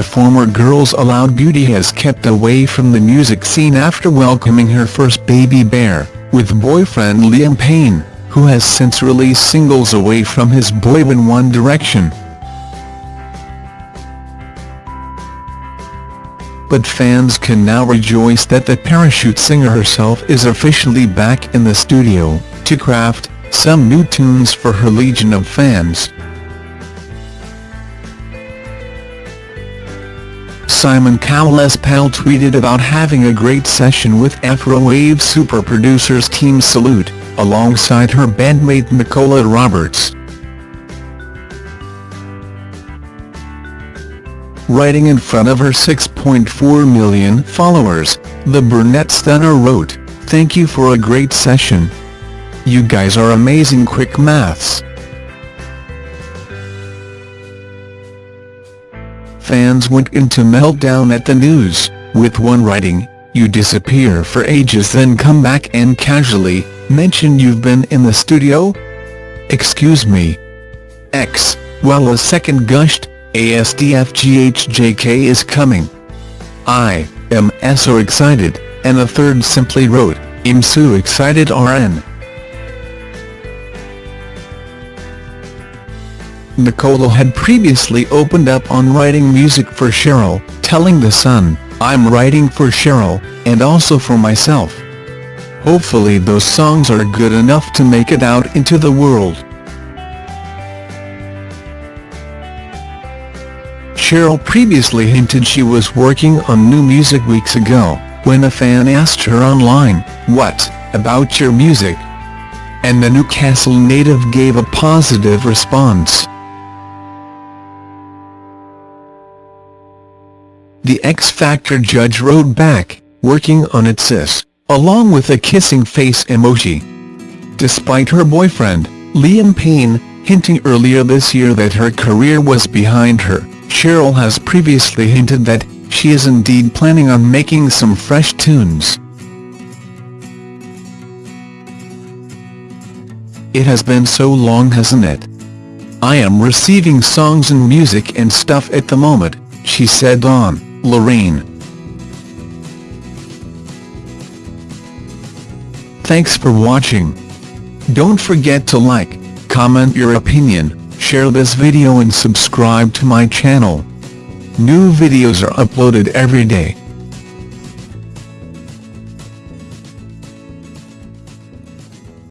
the former Girls Aloud beauty has kept away from the music scene after welcoming her first baby bear, with boyfriend Liam Payne, who has since released singles away from his boyband One Direction. But fans can now rejoice that the parachute singer herself is officially back in the studio, to craft some new tunes for her legion of fans. Simon Cowell's pal tweeted about having a great session with Afrowave super producers Team Salute, alongside her bandmate Nicola Roberts. Writing in front of her 6.4 million followers, the brunette stunner wrote, Thank you for a great session. You guys are amazing quick maths. Fans went into meltdown at the news, with one writing, you disappear for ages then come back and casually, mention you've been in the studio? Excuse me. X, while a second gushed, ASDFGHJK is coming. I, am so excited, and a third simply wrote, I'm so excited RN. Nicola had previously opened up on writing music for Cheryl, telling The Sun, I'm writing for Cheryl, and also for myself. Hopefully those songs are good enough to make it out into the world. Cheryl previously hinted she was working on new music weeks ago, when a fan asked her online, what, about your music? And the Newcastle native gave a positive response. The X Factor judge wrote back, working on it sis, along with a kissing face emoji. Despite her boyfriend, Liam Payne, hinting earlier this year that her career was behind her, Cheryl has previously hinted that she is indeed planning on making some fresh tunes. It has been so long hasn't it? I am receiving songs and music and stuff at the moment, she said on Lorraine. Thanks for watching. Don't forget to like, comment your opinion, share this video and subscribe to my channel. New videos are uploaded every day.